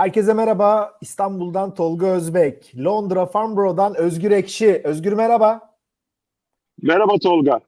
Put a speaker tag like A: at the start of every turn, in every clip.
A: Herkese merhaba. İstanbul'dan Tolga Özbek, Londra Farnborough'dan Özgür Ekşi. Özgür merhaba.
B: Merhaba Tolga.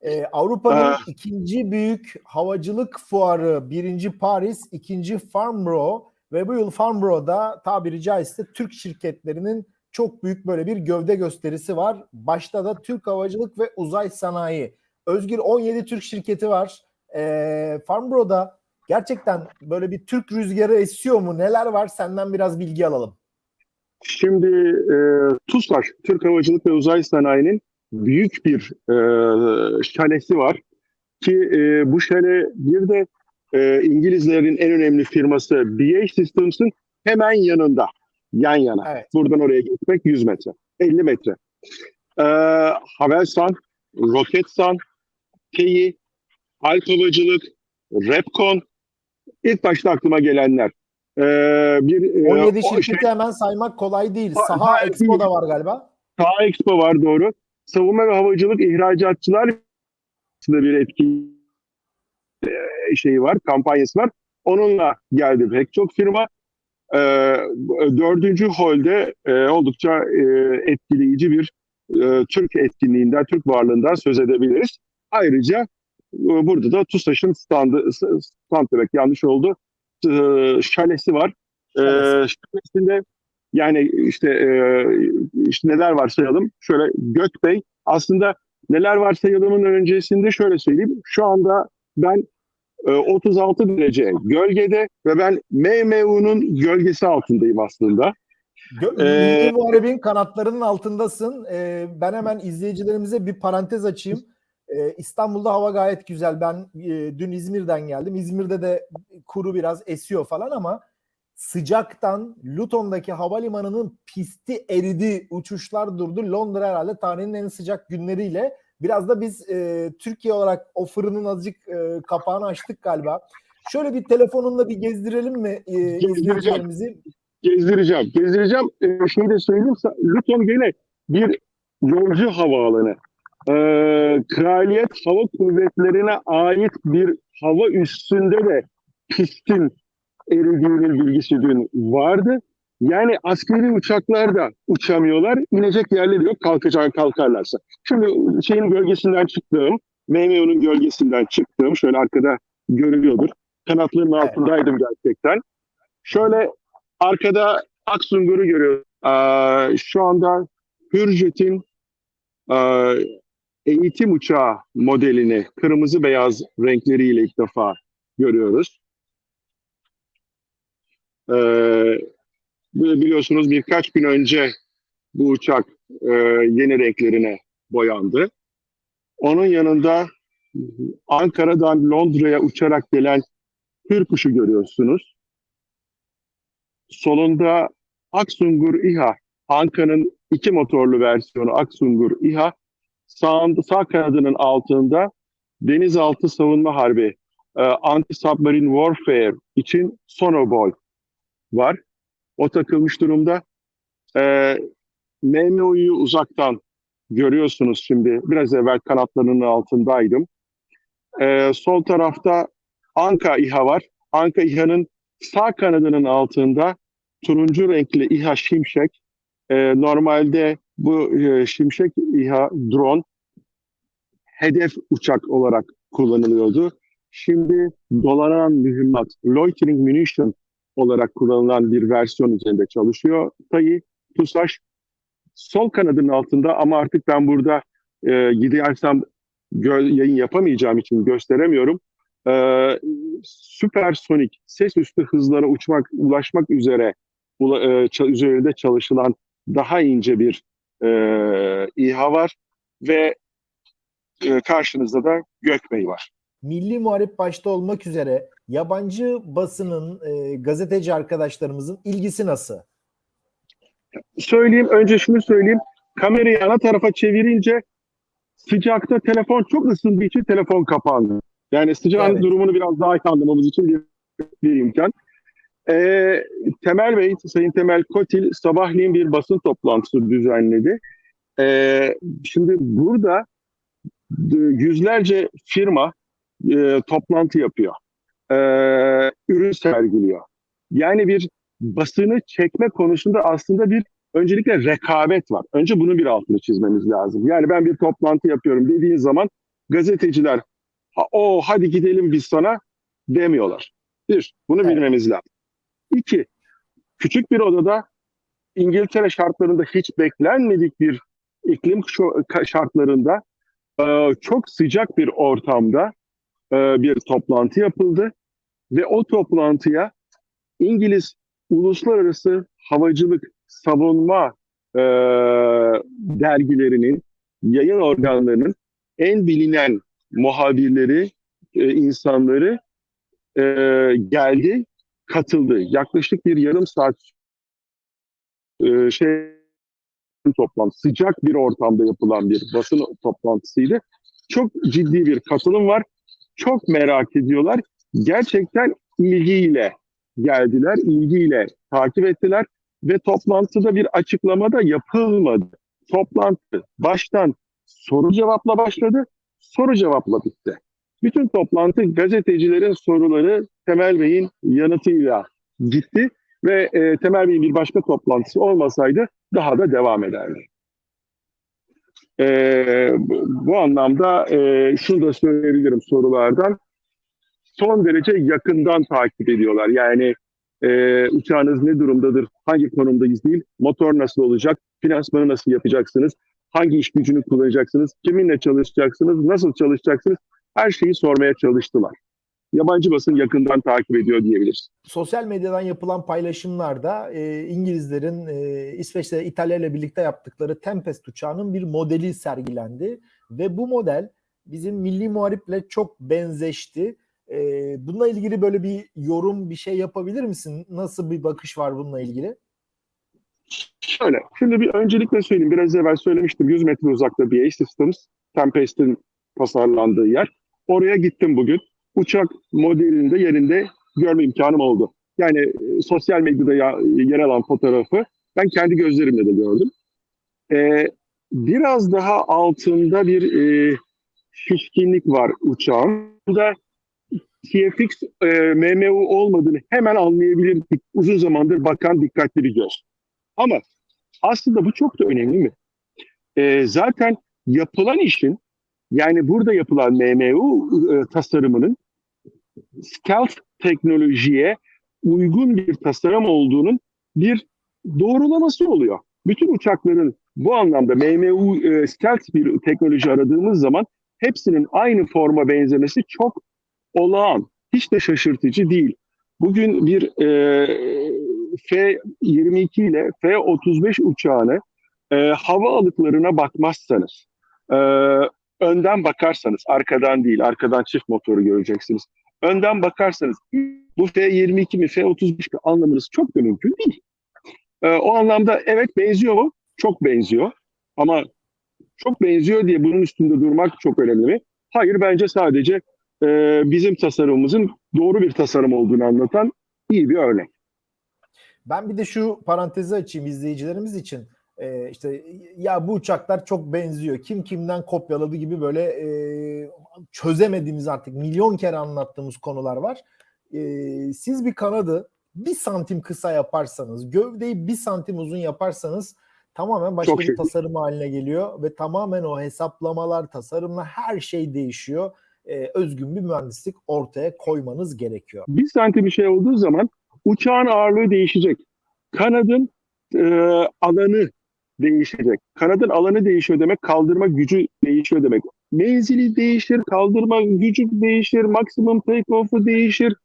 A: Ee, Avrupa'nın
B: Ah.
A: ikinci büyük havacılık fuarı, birinci Paris, ikinci Farnborough ve bu yıl Farnborough'da tabiri caizse Türk şirketlerinin çok büyük böyle bir gövde gösterisi var. Başta da Türk Havacılık ve Uzay Sanayi. Özgür 17 Türk şirketi var. Ee, Farnborough'da gerçekten böyle bir Türk rüzgarı esiyor mu? Neler var? Senden biraz bilgi alalım.
B: Şimdi e, TUSAŞ, Türk Havacılık ve Uzay Sanayi'nin büyük bir e, şalesi var. Ki e, bu şale bir de e, İngilizlerin en önemli firması BAE Systems'ın hemen yanında. Yan yana.
A: Evet.
B: Buradan oraya gitmek 100 metre. 50 metre. E, Havelsan, Roketsan, TEİ, Alp Havacılık, Repkon. İlk başta aklıma gelenler. E, bir, e,
A: 17
B: o şey-
A: şirketi hemen saymak kolay değil.
B: Ha-
A: Saha
B: ha-
A: Expo da var galiba.
B: Saha Expo var doğru. Savunma ve havacılık ihracatçılar bir etki e, şeyi var, kampanyası var. Onunla geldi pek çok firma. E, dördüncü holde e, oldukça e, etkileyici bir e, Türk etkinliğinden, Türk varlığından söz edebiliriz. Ayrıca e, burada da TUSAŞ'ın standı, stand demek yanlış oldu, e, şalesi var. E,
A: Şalesi.
B: şalesinde yani işte, e, işte neler var sayalım. Şöyle Gökbey aslında neler var sayalımın öncesinde şöyle söyleyeyim. Şu anda ben e, 36 derece gölgede ve ben MMU'nun gölgesi altındayım aslında.
A: Gö-
B: Ee,
A: Muharebin kanatlarının altındasın. Ee, ben hemen izleyicilerimize bir parantez açayım. Ee, İstanbul'da hava gayet güzel. Ben e, dün İzmir'den geldim. İzmir'de de kuru biraz esiyor falan ama sıcaktan Luton'daki havalimanının pisti eridi. Uçuşlar durdu. Londra herhalde tarihin en sıcak günleriyle. Biraz da biz e, Türkiye olarak o fırının azıcık e, kapağını açtık galiba. Şöyle bir telefonunla bir gezdirelim mi e,
B: Gezdireceğim.
A: izleyicilerimizi?
B: Gezdireceğim. Gezdireceğim. Ee, şeyi de söyleyeyim. Luton gene bir yolcu havaalanı. Ee, Kraliyet Hava Kuvvetleri'ne ait bir hava üstünde de pistin eridiğinin bilgisi dün vardı. Yani askeri uçaklar da uçamıyorlar. İnecek yerleri yok kalkacak kalkarlarsa. Şimdi şeyin gölgesinden çıktığım, MMO'nun gölgesinden çıktığım, şöyle arkada görülüyordur. Kanatların
A: Evet.
B: altındaydım gerçekten. Şöyle arkada Aksungur'u görüyoruz. Ee, şu anda Hürjet'in e, eğitim uçağı modelini kırmızı beyaz renkleriyle ilk defa görüyoruz. Ee, biliyorsunuz birkaç gün önce bu uçak e, yeni renklerine boyandı. Onun yanında Ankara'dan Londra'ya uçarak gelen Hür kuşu görüyorsunuz. Solunda Aksungur İHA, Anka'nın iki motorlu versiyonu Aksungur İHA. Sağında, sağ kanadının altında denizaltı savunma harbi, e, anti-submarine warfare için Sonoboy var. O takılmış durumda. E, MMO'yu uzaktan görüyorsunuz şimdi. Biraz evvel kanatlarının altındaydım. E, sol tarafta Anka İHA var. Anka İHA'nın sağ kanadının altında turuncu renkli İHA Şimşek. E, normalde bu e, Şimşek İHA drone hedef uçak olarak kullanılıyordu. Şimdi dolanan mühimmat, loitering munition olarak kullanılan bir versiyon üzerinde çalışıyor. TAI, TUSAŞ sol kanadının altında ama artık ben burada e, gidersem yayın yapamayacağım için gösteremiyorum. E, süpersonik ses üstü hızlara uçmak, ulaşmak üzere ula- e, üzerinde çalışılan daha ince bir e, İHA var ve e, karşınızda da Gökbey var.
A: Milli Muharip başta olmak üzere yabancı basının, e, gazeteci arkadaşlarımızın ilgisi nasıl?
B: Söyleyeyim, önce şunu söyleyeyim. Kamerayı ana tarafa çevirince sıcakta telefon çok ısındığı için telefon kapandı. Yani sıcağın
A: Evet.
B: durumunu biraz daha iyi anlamamız için bir, bir imkan. Ee, Temel Bey, Sayın Temel Kotil sabahleyin bir basın toplantısı düzenledi. Ee, şimdi burada yüzlerce firma e, toplantı yapıyor. Ee, ürün sergiliyor. Yani bir basını çekme konusunda aslında bir öncelikle rekabet var. Önce bunun bir altını çizmemiz lazım. Yani ben bir toplantı yapıyorum dediğin zaman gazeteciler "Ha, o hadi gidelim biz sana demiyorlar. Bir, bunu
A: Evet.
B: bilmemiz lazım. İki, küçük bir odada İngiltere şartlarında hiç beklenmedik bir iklim şartlarında e, çok sıcak bir ortamda e, bir toplantı yapıldı ve o toplantıya İngiliz uluslararası havacılık savunma e, dergilerinin yayın organlarının en bilinen muhabirleri e, insanları geldi katıldı. Yaklaşık bir yarım saat şey toplantı, sıcak bir ortamda yapılan bir basın toplantısıydı. Çok ciddi bir katılım var. Çok merak ediyorlar. Gerçekten ilgiyle geldiler, ilgiyle takip ettiler ve toplantıda bir açıklama da yapılmadı. Toplantı baştan soru cevapla başladı, soru cevapla bitti. Bütün toplantı gazetecilerin soruları Temel Bey'in yanıtıyla gitti ve e, Temel Bey'in bir başka toplantısı olmasaydı daha da devam ederdi. E, bu, anlamda e, şunu da söyleyebilirim sorulardan. Son derece yakından takip ediyorlar. Yani e, uçağınız ne durumdadır, hangi konumdayız değil, motor nasıl olacak, finansmanı nasıl yapacaksınız, hangi iş gücünü kullanacaksınız, kiminle çalışacaksınız, nasıl çalışacaksınız, her şeyi sormaya çalıştılar. Yabancı basın yakından takip ediyor diyebiliriz.
A: Sosyal medyadan yapılan paylaşımlarda e, İngilizlerin e, İsveç'te İtalya ile birlikte yaptıkları Tempest uçağının bir modeli sergilendi ve bu model bizim milli muhariple çok benzeşti. E, bununla ilgili böyle bir yorum bir şey yapabilir misin? Nasıl bir bakış var bununla ilgili?
B: Şöyle, şimdi bir öncelikle söyleyeyim. Biraz evvel söylemiştim 100 metre uzakta BA Systems, Tempest'in tasarlandığı yer. Oraya gittim bugün. Uçak modelinde yerinde görme imkanım oldu. Yani e, sosyal medyada ya, yer alan fotoğrafı ben kendi gözlerimle de gördüm. Ee, biraz daha altında bir e, şişkinlik var uçağın. Bu da TFX e, MMU olmadığını hemen anlayabilir uzun zamandır bakan dikkatli bir göz. Ama aslında bu çok da önemli mi? Ee, zaten yapılan işin yani burada yapılan MMU e, tasarımının stealth teknolojiye uygun bir tasarım olduğunun bir doğrulaması oluyor. Bütün uçakların bu anlamda MMU e, stealth bir teknoloji aradığımız zaman hepsinin aynı forma benzemesi çok olağan. Hiç de şaşırtıcı değil. Bugün bir e, F-22 ile F-35 uçağını e, hava alıklarına bakmazsanız, e, önden bakarsanız, arkadan değil, arkadan çift motoru göreceksiniz. Önden bakarsanız bu F-22 mi F-35 mi anlamanız çok da mümkün değil. E, o anlamda evet benziyor mu? Çok benziyor. Ama çok benziyor diye bunun üstünde durmak çok önemli mi? Hayır bence sadece e, bizim tasarımımızın doğru bir tasarım olduğunu anlatan iyi bir örnek.
A: Ben bir de şu parantezi açayım izleyicilerimiz için. Ee, işte ya bu uçaklar çok benziyor. Kim kimden kopyaladı gibi böyle e, çözemediğimiz artık milyon kere anlattığımız konular var. Ee, siz bir kanadı bir santim kısa yaparsanız, gövdeyi bir santim uzun yaparsanız tamamen başka
B: Çok
A: bir
B: şey.
A: tasarım haline geliyor ve tamamen o hesaplamalar, tasarımla her şey değişiyor. Ee, özgün bir mühendislik ortaya koymanız gerekiyor.
B: bir santim bir şey olduğu zaman uçağın ağırlığı değişecek. Kanadın e, alanı değişecek. Kanadın alanı değişiyor demek kaldırma gücü değişiyor demek. Menzili değişir, kaldırma gücü değişir, maksimum take off'u değişir.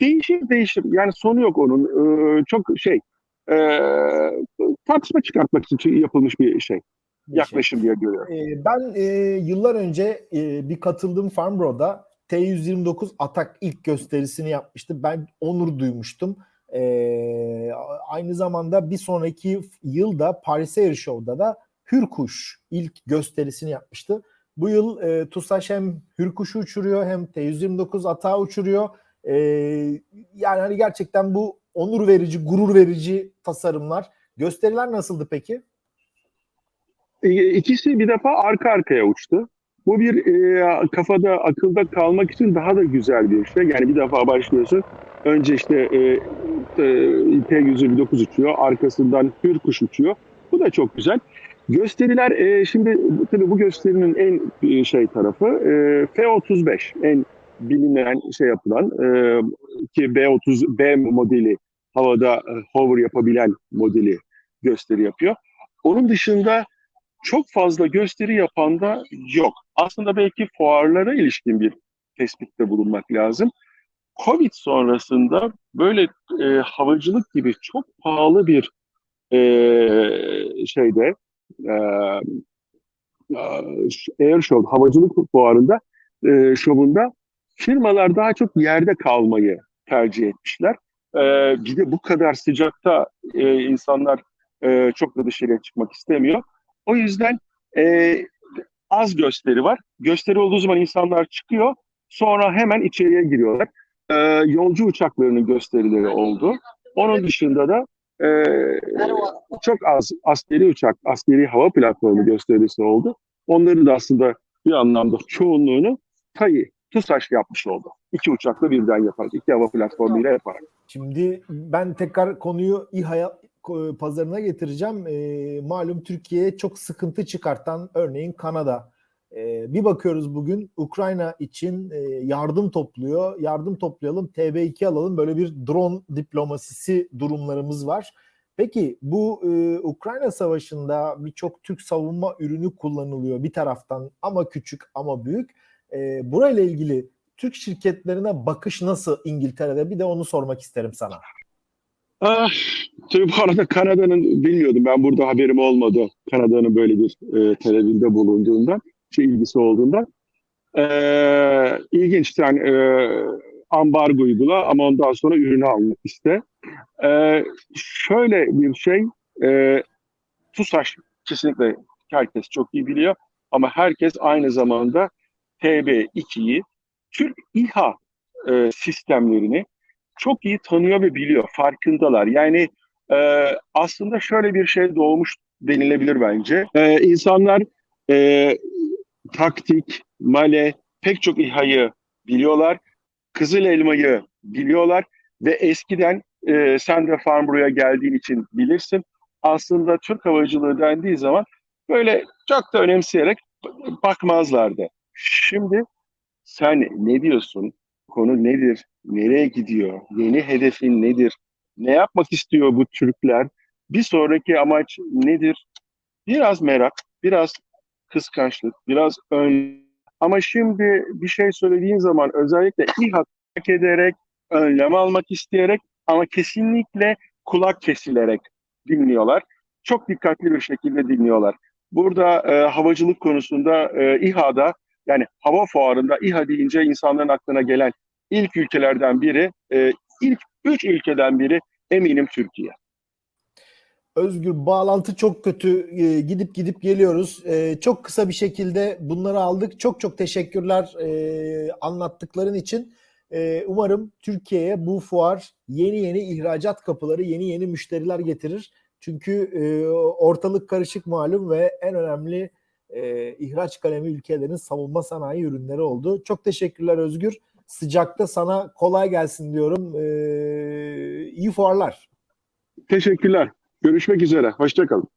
B: Değişir değişir. Yani sonu yok onun. E, çok şey e, tartışma çıkartmak için yapılmış
A: bir şey.
B: Yaklaşım diye görüyorum.
A: Ee, ben e, yıllar önce e, bir katıldığım Farnborough'da T129 Atak ilk gösterisini yapmıştı. Ben onur duymuştum. Ee, aynı zamanda bir sonraki yılda Paris Air Show'da da Hürkuş ilk gösterisini yapmıştı. Bu yıl e, TUSAŞ hem Hürkuş'u uçuruyor hem T129 Atak'ı uçuruyor. Ee, yani hani gerçekten bu onur verici, gurur verici tasarımlar. Gösteriler nasıldı peki?
B: E, İkisi bir defa arka arkaya uçtu. Bu bir e, kafada, akılda kalmak için daha da güzel bir şey. Yani bir defa başlıyorsun. Önce işte e, e, T-129 uçuyor. Arkasından Hürkuş uçuyor. Bu da çok güzel. Gösteriler e, şimdi tabii bu gösterinin en e, şey tarafı e, F-35 en bilinen şey yapılan e, ki B-30 B modeli havada e, hover yapabilen modeli gösteri yapıyor. Onun dışında çok fazla gösteri yapan da yok. Aslında belki fuarlara ilişkin bir tespitte bulunmak lazım. Covid sonrasında böyle e, havacılık gibi çok pahalı bir e, şeyde e, e, Air Show, havacılık fuarında e, şovunda firmalar daha çok yerde kalmayı tercih etmişler. E, bir de bu kadar sıcakta e, insanlar e, çok da dışarıya çıkmak istemiyor. O yüzden e, az gösteri var. Gösteri olduğu zaman insanlar çıkıyor. Sonra hemen içeriye giriyorlar. E, yolcu uçaklarının gösterileri oldu. Onun dışında da e, çok az askeri uçak, askeri hava platformu gösterisi oldu. Onları da aslında bir anlamda çoğunluğunu TAI, TUSAŞ yapmış oldu. İki uçakla birden yaparak, iki hava platformuyla yaparak.
A: Şimdi ben tekrar konuyu İHA pazarına getireceğim. E, malum Türkiye'ye çok sıkıntı çıkartan örneğin Kanada. E, bir bakıyoruz bugün Ukrayna için e, yardım topluyor. Yardım toplayalım, TB2 alalım. Böyle bir drone diplomasisi durumlarımız var. Peki bu e, Ukrayna Savaşı'nda birçok Türk savunma ürünü kullanılıyor bir taraftan ama küçük ama büyük. E, burayla ilgili Türk şirketlerine bakış nasıl İngiltere'de? Bir de onu sormak isterim sana.
B: Ah, tabii bu arada Kanada'nın bilmiyordum. Ben burada haberim olmadı. Kanada'nın böyle bir e, televizinde bulunduğundan, şey ilgisi olduğundan. Ee, ilginç yani e, ambargo uygula ama ondan sonra ürünü almak iste. Ee, şöyle bir şey, e, TUSAŞ kesinlikle herkes çok iyi biliyor ama herkes aynı zamanda TB2'yi, Türk İHA e, sistemlerini çok iyi tanıyor ve biliyor, farkındalar. Yani e, aslında şöyle bir şey doğmuş denilebilir bence. E, insanlar e, taktik, male, pek çok İHA'yı biliyorlar. Kızıl elmayı biliyorlar ve eskiden e, sen de Farnborough'a geldiğin için bilirsin. Aslında Türk havacılığı dendiği zaman böyle çok da önemseyerek bakmazlardı. Şimdi sen ne diyorsun? Konu nedir? Nereye gidiyor? Yeni hedefin nedir? Ne yapmak istiyor bu Türkler? Bir sonraki amaç nedir? Biraz merak, biraz kıskançlık, biraz ön. Ama şimdi bir şey söylediğin zaman özellikle İHA hak ederek, önlem almak isteyerek ama kesinlikle kulak kesilerek dinliyorlar. Çok dikkatli bir şekilde dinliyorlar. Burada e, havacılık konusunda e, İHA'da yani hava fuarında İHA deyince insanların aklına gelen ilk ülkelerden biri, e, ilk üç ülkeden biri eminim Türkiye.
A: Özgür bağlantı çok kötü. E, gidip gidip geliyoruz. E, çok kısa bir şekilde bunları aldık. Çok çok teşekkürler e, anlattıkların için. E, umarım Türkiye'ye bu fuar yeni yeni ihracat kapıları, yeni yeni müşteriler getirir. Çünkü e, ortalık karışık malum ve en önemli e, ihraç kalemi ülkelerin savunma sanayi ürünleri oldu. Çok teşekkürler Özgür. Sıcakta sana kolay gelsin diyorum. E, iyi fuarlar.
B: Teşekkürler. Görüşmek üzere. Hoşçakalın.